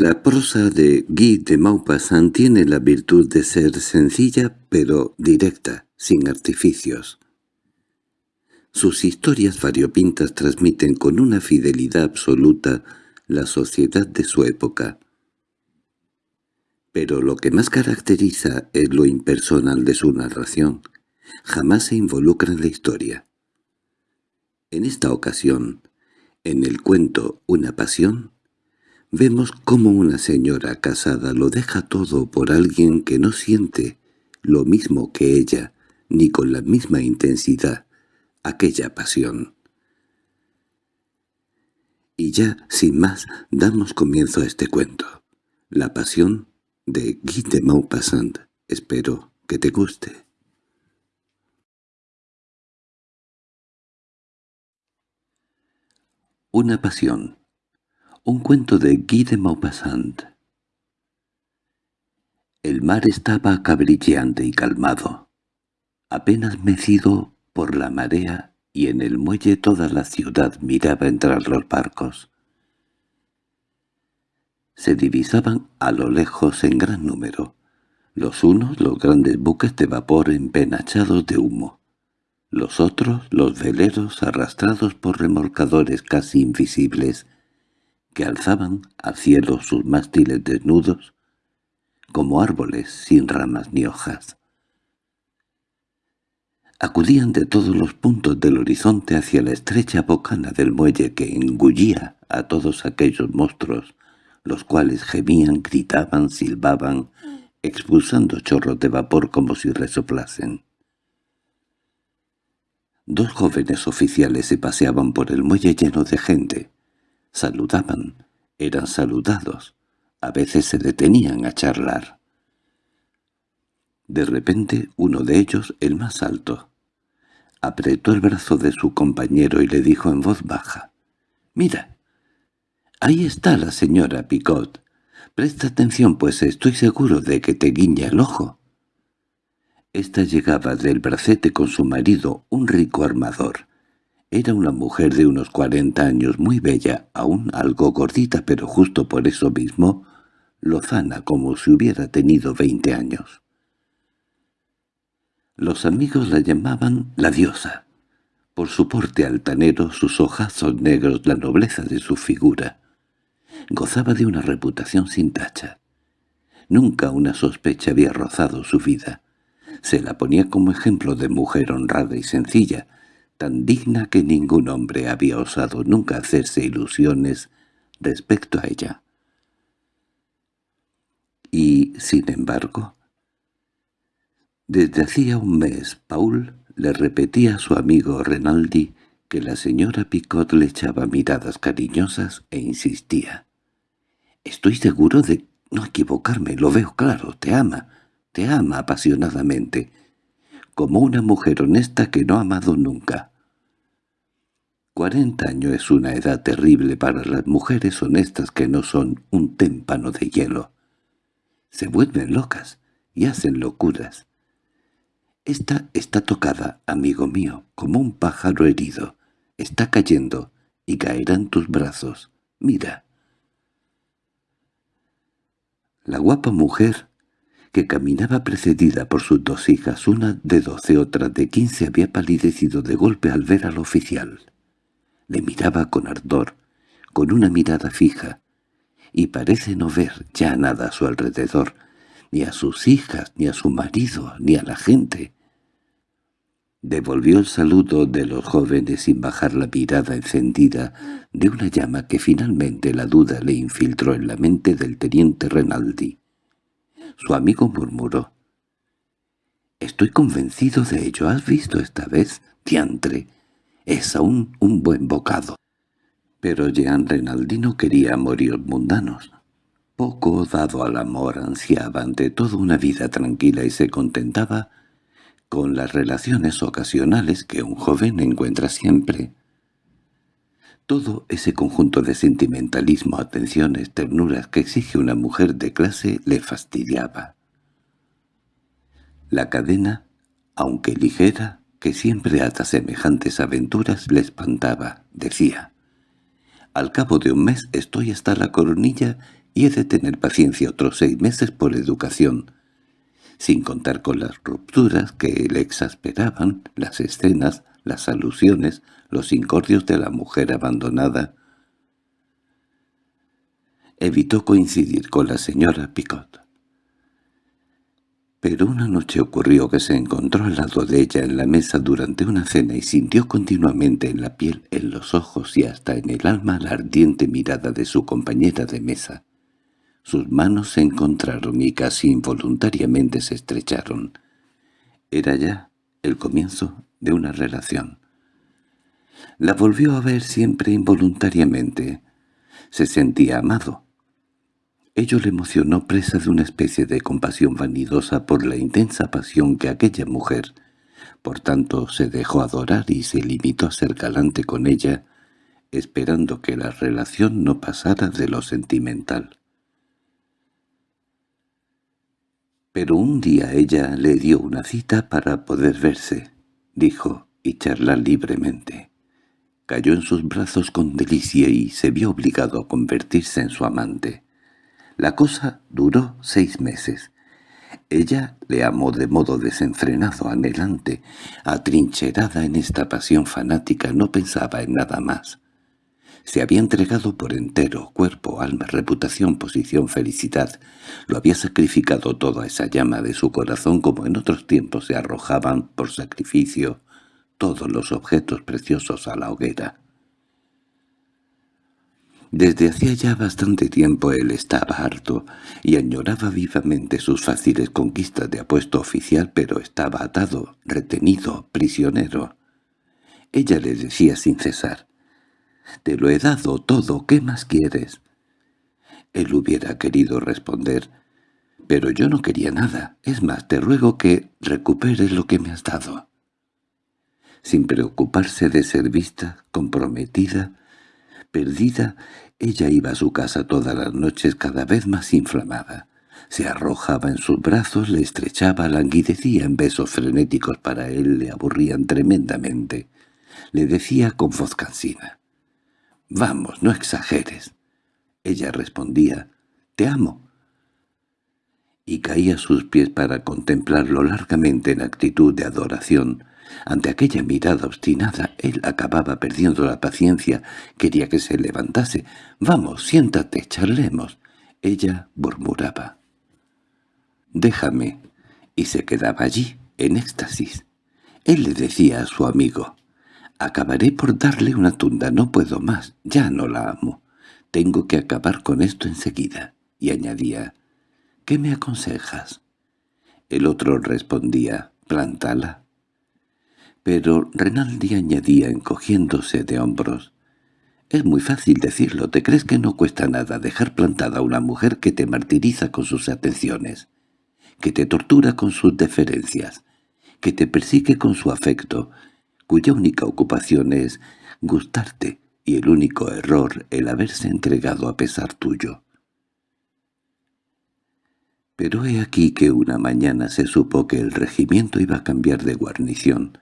La prosa de Guy de Maupassant tiene la virtud de ser sencilla pero directa, sin artificios. Sus historias variopintas transmiten con una fidelidad absoluta la sociedad de su época. Pero lo que más caracteriza es lo impersonal de su narración. Jamás se involucra en la historia. En esta ocasión, en el cuento Una pasión, vemos cómo una señora casada lo deja todo por alguien que no siente lo mismo que ella, ni con la misma intensidad, aquella pasión. Y ya, sin más, damos comienzo a este cuento. La pasión de Guy de Maupassant. Espero que te guste. Una pasión. Un cuento de Guy de Maupassant. El mar estaba cabrilleante y calmado, apenas mecido por la marea y en el muelle toda la ciudad miraba entrar los barcos. Se divisaban a lo lejos en gran número, los unos los grandes buques de vapor empenachados de humo, los otros los veleros arrastrados por remolcadores casi invisibles que alzaban al cielo sus mástiles desnudos, como árboles sin ramas ni hojas. Acudían de todos los puntos del horizonte hacia la estrecha bocana del muelle que engullía a todos aquellos monstruos, los cuales gemían, gritaban, silbaban, expulsando chorros de vapor como si resoplasen. Dos jóvenes oficiales se paseaban por el muelle lleno de gente. Saludaban, eran saludados, a veces se detenían a charlar. De repente uno de ellos, el más alto, apretó el brazo de su compañero y le dijo en voz baja, «Mira, ahí está la señora Picot. Presta atención, pues estoy seguro de que te guiña el ojo». Esta llegaba del bracete con su marido, un rico armador. Era una mujer de unos cuarenta años, muy bella, aún algo gordita, pero justo por eso mismo, lozana como si hubiera tenido veinte años. Los amigos la llamaban la diosa, por su porte altanero, sus ojazos negros, la nobleza de su figura. Gozaba de una reputación sin tacha. Nunca una sospecha había rozado su vida. Se la ponía como ejemplo de mujer honrada y sencilla, tan digna que ningún hombre había osado nunca hacerse ilusiones respecto a ella. Y, sin embargo, desde hacía un mes Paul le repetía a su amigo Renaldi que la señora Picot le echaba miradas cariñosas e insistía. «Estoy seguro de no equivocarme, lo veo claro, te ama, te ama apasionadamente, como una mujer honesta que no ha amado nunca». Cuarenta años es una edad terrible para las mujeres honestas que no son un témpano de hielo. Se vuelven locas y hacen locuras. Esta está tocada, amigo mío, como un pájaro herido. Está cayendo y caerá en tus brazos. Mira. La guapa mujer, que caminaba precedida por sus dos hijas, una de doce, otra de quince, había palidecido de golpe al ver al oficial. Le miraba con ardor, con una mirada fija, y parece no ver ya nada a su alrededor, ni a sus hijas, ni a su marido, ni a la gente. Devolvió el saludo de los jóvenes sin bajar la mirada encendida de una llama que finalmente la duda le infiltró en la mente del teniente Renaldi. Su amigo murmuró. «Estoy convencido de ello. ¿Has visto esta vez, diantre?» Es aún un buen bocado. Pero Jean Renaldi no quería morir mundanos. Poco dado al amor ansiaba ante todo una vida tranquila y se contentaba con las relaciones ocasionales que un joven encuentra siempre. Todo ese conjunto de sentimentalismo, atenciones, ternuras que exige una mujer de clase le fastidiaba. La cadena, aunque ligera, que siempre ata semejantes aventuras le espantaba, decía. Al cabo de un mes estoy hasta la coronilla y he de tener paciencia otros seis meses por educación, sin contar con las rupturas que le exasperaban, las escenas, las alusiones, los incordios de la mujer abandonada. Evitó coincidir con la señora Picot. Pero una noche ocurrió que se encontró al lado de ella en la mesa durante una cena y sintió continuamente en la piel, en los ojos y hasta en el alma la ardiente mirada de su compañera de mesa. Sus manos se encontraron y casi involuntariamente se estrecharon. Era ya el comienzo de una relación. La volvió a ver siempre involuntariamente. Se sentía amado. Ello le emocionó presa de una especie de compasión vanidosa por la intensa pasión que aquella mujer, por tanto se dejó adorar y se limitó a ser galante con ella, esperando que la relación no pasara de lo sentimental. Pero un día ella le dio una cita para poder verse, dijo, y charlar libremente. Cayó en sus brazos con delicia y se vio obligado a convertirse en su amante. La cosa duró seis meses. Ella le amó de modo desenfrenado, anhelante, atrincherada en esta pasión fanática, no pensaba en nada más. Se había entregado por entero, cuerpo, alma, reputación, posición, felicidad. Lo había sacrificado todo a esa llama de su corazón como en otros tiempos se arrojaban por sacrificio todos los objetos preciosos a la hoguera. Desde hacía ya bastante tiempo él estaba harto y añoraba vivamente sus fáciles conquistas de apuesto oficial, pero estaba atado, retenido, prisionero. Ella le decía sin cesar, «Te lo he dado todo, ¿qué más quieres?» Él hubiera querido responder, «Pero yo no quería nada, es más, te ruego que recuperes lo que me has dado». Sin preocuparse de ser vista, comprometida, perdida, ella iba a su casa todas las noches cada vez más inflamada. Se arrojaba en sus brazos, le estrechaba, languidecía en besos frenéticos para él, le aburrían tremendamente. Le decía con voz cansina, «Vamos, no exageres». Ella respondía, «Te amo». Y caía a sus pies para contemplarlo largamente en actitud de adoración. Ante aquella mirada obstinada, él acababa perdiendo la paciencia, quería que se levantase. «Vamos, siéntate, charlemos». Ella murmuraba. «Déjame», y se quedaba allí, en éxtasis. Él le decía a su amigo, Acabaré por darle una tunda, no puedo más, ya no la amo. Tengo que acabar con esto enseguida. Y añadía, ¿qué me aconsejas? El otro respondía, plántala. Pero Renaldi añadía encogiéndose de hombros, es muy fácil decirlo, ¿te crees que no cuesta nada dejar plantada a una mujer que te martiriza con sus atenciones, que te tortura con sus deferencias, que te persigue con su afecto, cuya única ocupación es gustarte y el único error el haberse entregado a pesar tuyo. Pero he aquí que una mañana se supo que el regimiento iba a cambiar de guarnición.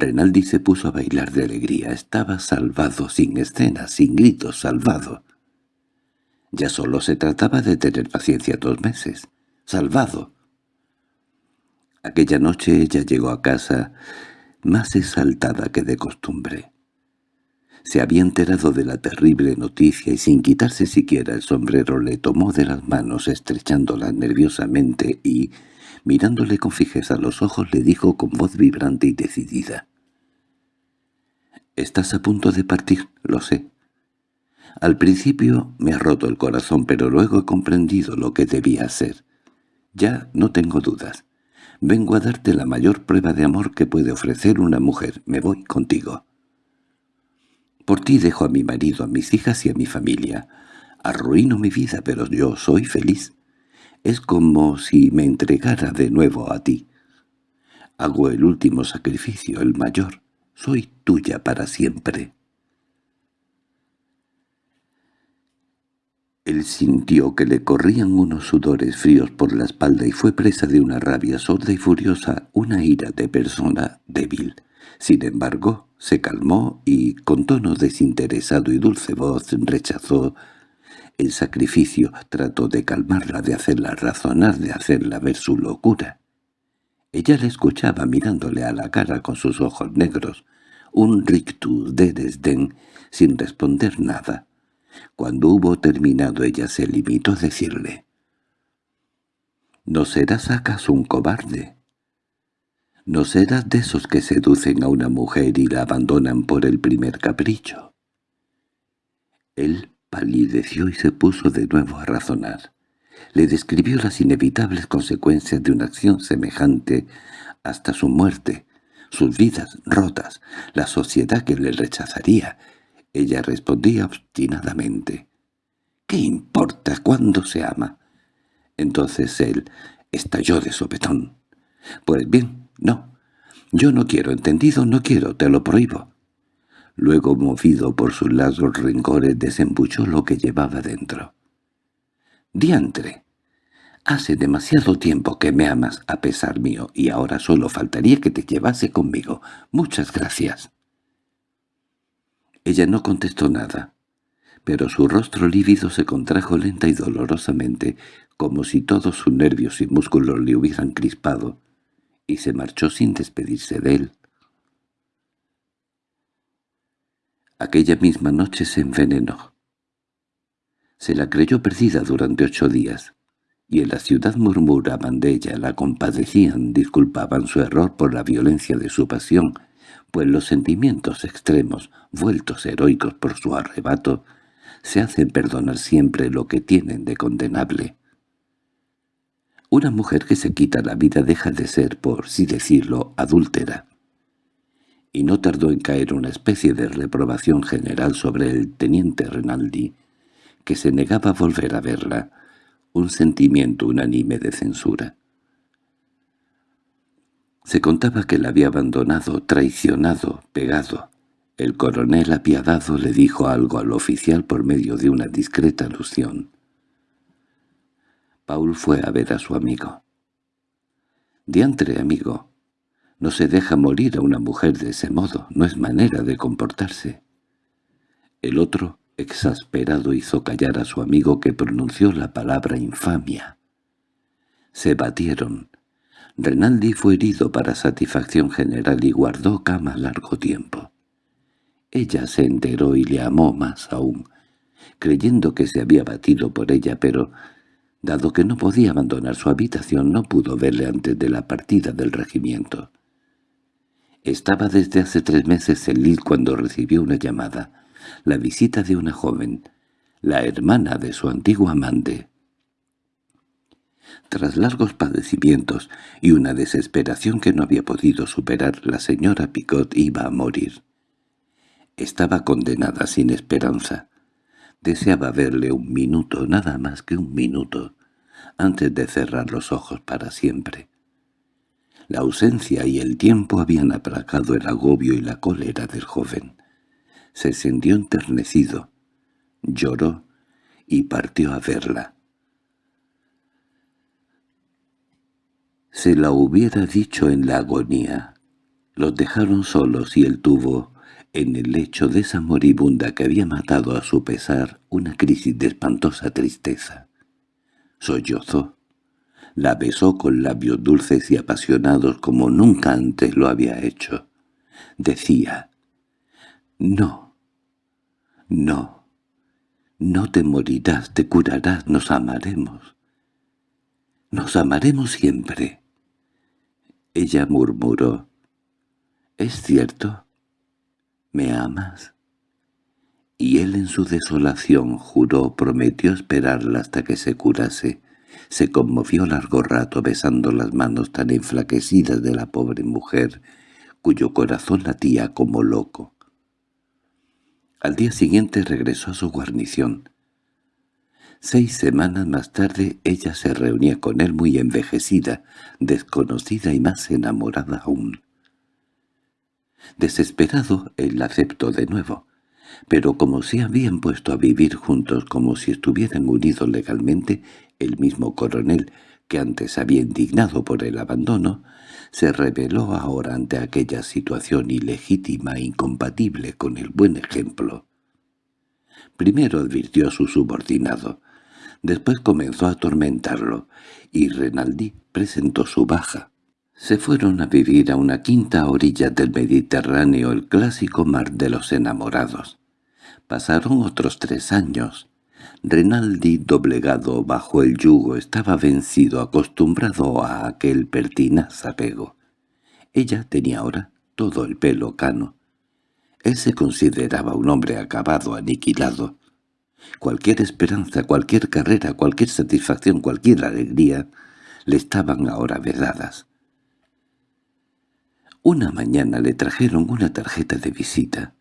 Renaldi se puso a bailar de alegría. Estaba salvado, sin escenas, sin gritos, salvado. Ya solo se trataba de tener paciencia dos meses. ¡Salvado! Aquella noche ella llegó a casa más exaltada que de costumbre. Se había enterado de la terrible noticia y sin quitarse siquiera el sombrero le tomó de las manos estrechándola nerviosamente y, mirándole con fijeza los ojos, le dijo con voz vibrante y decidida. «Estás a punto de partir, lo sé. Al principio me ha roto el corazón, pero luego he comprendido lo que debía hacer. Ya no tengo dudas. Vengo a darte la mayor prueba de amor que puede ofrecer una mujer. Me voy contigo. Por ti dejo a mi marido, a mis hijas y a mi familia. Arruino mi vida, pero yo soy feliz. Es como si me entregara de nuevo a ti. Hago el último sacrificio, el mayor. Soy tuya para siempre. Él sintió que le corrían unos sudores fríos por la espalda y fue presa de una rabia sorda y furiosa, una ira de persona débil. Sin embargo, se calmó y, con tono desinteresado y dulce voz, rechazó El sacrificio trató de calmarla, de hacerla razonar, de hacerla ver su locura. Ella le escuchaba mirándole a la cara con sus ojos negros, un rictus de desdén, sin responder nada. Cuando hubo terminado ella se limitó a decirle, «¿No serás acaso un cobarde? ¿No serás de esos que seducen a una mujer y la abandonan por el primer capricho?» Él palideció y se puso de nuevo a razonar le describió las inevitables consecuencias de una acción semejante hasta su muerte, sus vidas rotas, la sociedad que le rechazaría. Ella respondía obstinadamente. —¿Qué importa cuándo se ama? Entonces él estalló de sopetón. —Pues bien, no. Yo no quiero, entendido, no quiero, te lo prohíbo. Luego, movido por sus largos rencores, desembuchó lo que llevaba dentro. —Diantre. Hace demasiado tiempo que me amas a pesar mío, y ahora solo faltaría que te llevase conmigo. Muchas gracias. Ella no contestó nada, pero su rostro lívido se contrajo lenta y dolorosamente, como si todos sus nervios y músculos le hubieran crispado, y se marchó sin despedirse de él. Aquella misma noche se envenenó. Se la creyó perdida durante ocho días y en la ciudad murmuraban de ella, la compadecían, disculpaban su error por la violencia de su pasión, pues los sentimientos extremos, vueltos heroicos por su arrebato, se hacen perdonar siempre lo que tienen de condenable. Una mujer que se quita la vida deja de ser, por sí decirlo, adúltera. Y no tardó en caer una especie de reprobación general sobre el teniente Renaldi, que se negaba a volver a verla, un sentimiento unánime de censura. Se contaba que la había abandonado, traicionado, pegado. El coronel apiadado le dijo algo al oficial por medio de una discreta alusión. Paul fue a ver a su amigo. «Diantre, amigo, no se deja morir a una mujer de ese modo, no es manera de comportarse». El otro Exasperado hizo callar a su amigo que pronunció la palabra infamia. Se batieron. Renaldi fue herido para satisfacción general y guardó cama largo tiempo. Ella se enteró y le amó más aún, creyendo que se había batido por ella, pero, dado que no podía abandonar su habitación, no pudo verle antes de la partida del regimiento. Estaba desde hace tres meses en Lille cuando recibió una llamada la visita de una joven, la hermana de su antiguo amante. Tras largos padecimientos y una desesperación que no había podido superar, la señora Picot iba a morir. Estaba condenada sin esperanza. Deseaba verle un minuto, nada más que un minuto, antes de cerrar los ojos para siempre. La ausencia y el tiempo habían aplacado el agobio y la cólera del joven se sintió enternecido, lloró y partió a verla. Se la hubiera dicho en la agonía. Los dejaron solos y él tuvo, en el lecho de esa moribunda que había matado a su pesar, una crisis de espantosa tristeza. Sollozó. La besó con labios dulces y apasionados como nunca antes lo había hecho. Decía, «No, no, no te morirás, te curarás, nos amaremos. Nos amaremos siempre. Ella murmuró. —¿Es cierto? ¿Me amas? Y él en su desolación juró, prometió esperarla hasta que se curase. Se conmovió largo rato besando las manos tan enflaquecidas de la pobre mujer, cuyo corazón latía como loco. Al día siguiente regresó a su guarnición. Seis semanas más tarde ella se reunía con él muy envejecida, desconocida y más enamorada aún. Desesperado, él la aceptó de nuevo, pero como se habían puesto a vivir juntos como si estuvieran unidos legalmente, el mismo coronel, que antes había indignado por el abandono, se rebeló ahora ante aquella situación ilegítima e incompatible con el buen ejemplo. Primero advirtió a su subordinado. Después comenzó a atormentarlo, y Renaldi presentó su baja. Se fueron a vivir a una quinta orilla del Mediterráneo, el clásico mar de los enamorados. Pasaron otros tres años. Renaldi, doblegado bajo el yugo, estaba vencido, acostumbrado a aquel pertinaz apego. Ella tenía ahora todo el pelo cano. Él se consideraba un hombre acabado, aniquilado. Cualquier esperanza, cualquier carrera, cualquier satisfacción, cualquier alegría, le estaban ahora vedadas. Una mañana le trajeron una tarjeta de visita.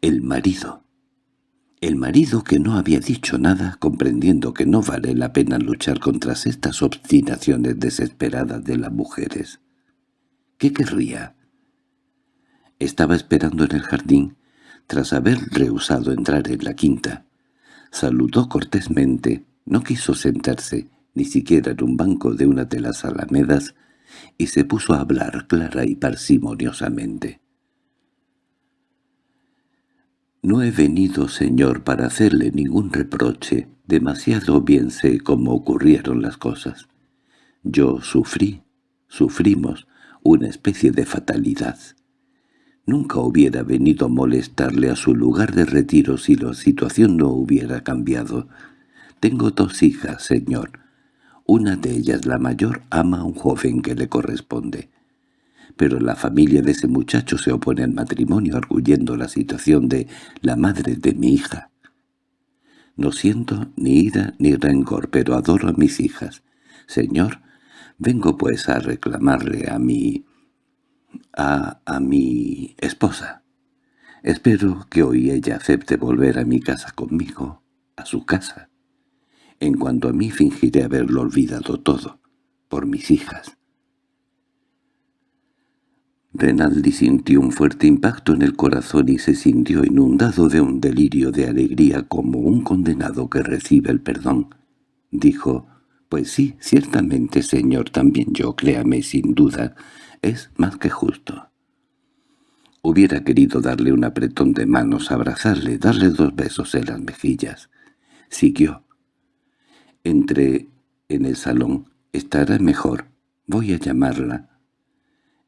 El marido. El marido que no había dicho nada, comprendiendo que no vale la pena luchar contra estas obstinaciones desesperadas de las mujeres. ¿Qué querría? Estaba esperando en el jardín, tras haber rehusado entrar en la quinta. Saludó cortésmente, no quiso sentarse, ni siquiera en un banco de una de las alamedas, y se puso a hablar clara y parsimoniosamente. «No he venido, señor, para hacerle ningún reproche. Demasiado bien sé cómo ocurrieron las cosas. Yo sufrí, sufrimos, una especie de fatalidad. Nunca hubiera venido a molestarle a su lugar de retiro si la situación no hubiera cambiado. Tengo dos hijas, señor. Una de ellas, la mayor, ama a un joven que le corresponde. Pero la familia de ese muchacho se opone al matrimonio arguyendo la situación de la madre de mi hija. No siento ni ira ni rencor, pero adoro a mis hijas. Señor, vengo pues a reclamarle a mi a, a mi esposa. Espero que hoy ella acepte volver a mi casa conmigo, a su casa. En cuanto a mí fingiré haberlo olvidado todo, por mis hijas. Renaldi sintió un fuerte impacto en el corazón y se sintió inundado de un delirio de alegría como un condenado que recibe el perdón. Dijo, «Pues sí, ciertamente, señor, también yo, créame sin duda, es más que justo. Hubiera querido darle un apretón de manos, abrazarle, darle dos besos en las mejillas. Siguió. Entré en el salón. Estará mejor. Voy a llamarla.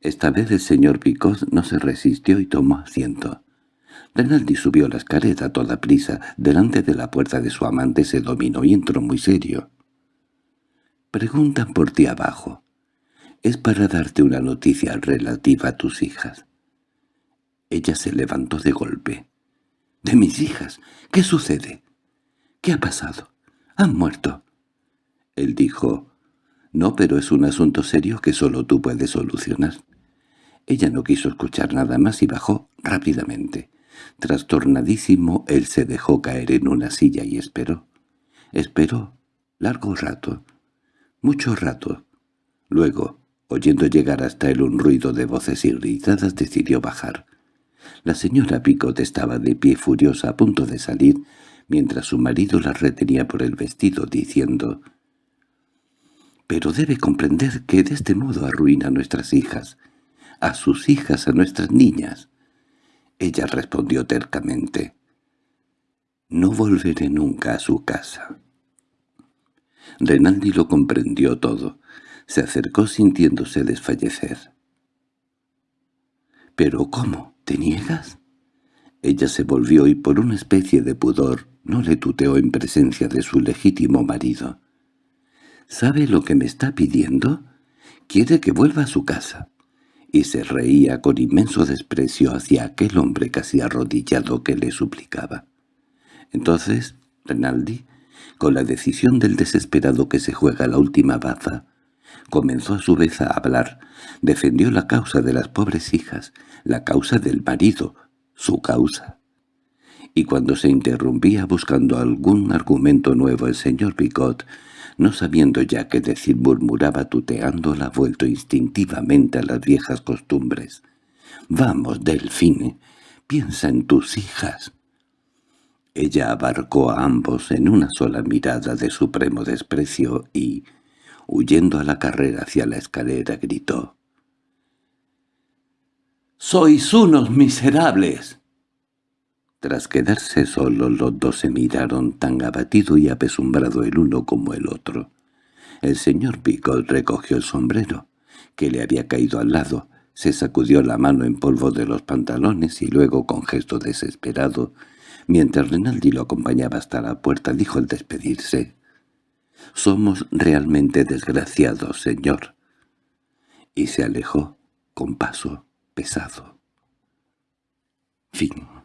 Esta vez el señor Picot no se resistió y tomó asiento. Renaldi subió la escalera a toda prisa. Delante de la puerta de su amante se dominó y entró muy serio. «Preguntan por ti abajo es para darte una noticia relativa a tus hijas. Ella se levantó de golpe. —¿De mis hijas? ¿Qué sucede? ¿Qué ha pasado? ¿Han muerto? Él dijo, «No, pero es un asunto serio que solo tú puedes solucionar». Ella no quiso escuchar nada más y bajó rápidamente. Trastornadísimo, él se dejó caer en una silla y esperó. Esperó largo rato, mucho rato. Luego, Oyendo llegar hasta él un ruido de voces irritadas, decidió bajar. La señora Picot estaba de pie furiosa a punto de salir, mientras su marido la retenía por el vestido, diciendo «Pero debe comprender que de este modo arruina a nuestras hijas, a sus hijas, a nuestras niñas». Ella respondió tercamente «No volveré nunca a su casa». Renaldi lo comprendió todo. Se acercó sintiéndose desfallecer. —¿Pero cómo? ¿Te niegas? Ella se volvió y por una especie de pudor no le tuteó en presencia de su legítimo marido. —¿Sabe lo que me está pidiendo? Quiere que vuelva a su casa. Y se reía con inmenso desprecio hacia aquel hombre casi arrodillado que le suplicaba. Entonces, Renaldi, con la decisión del desesperado que se juega la última baza, Comenzó a su vez a hablar. Defendió la causa de las pobres hijas, la causa del marido, su causa. Y cuando se interrumpía buscando algún argumento nuevo el señor Picot, no sabiendo ya qué decir murmuraba tuteándola vuelto instintivamente a las viejas costumbres. «Vamos, Delfine, piensa en tus hijas». Ella abarcó a ambos en una sola mirada de supremo desprecio y, huyendo a la carrera hacia la escalera, gritó. —¡Sois unos miserables! Tras quedarse solos los dos se miraron tan abatido y apesumbrado el uno como el otro. El señor Picot recogió el sombrero, que le había caído al lado, se sacudió la mano en polvo de los pantalones y luego, con gesto desesperado, mientras Renaldi lo acompañaba hasta la puerta, dijo al despedirse, «Somos realmente desgraciados, señor». Y se alejó con paso pesado. Fin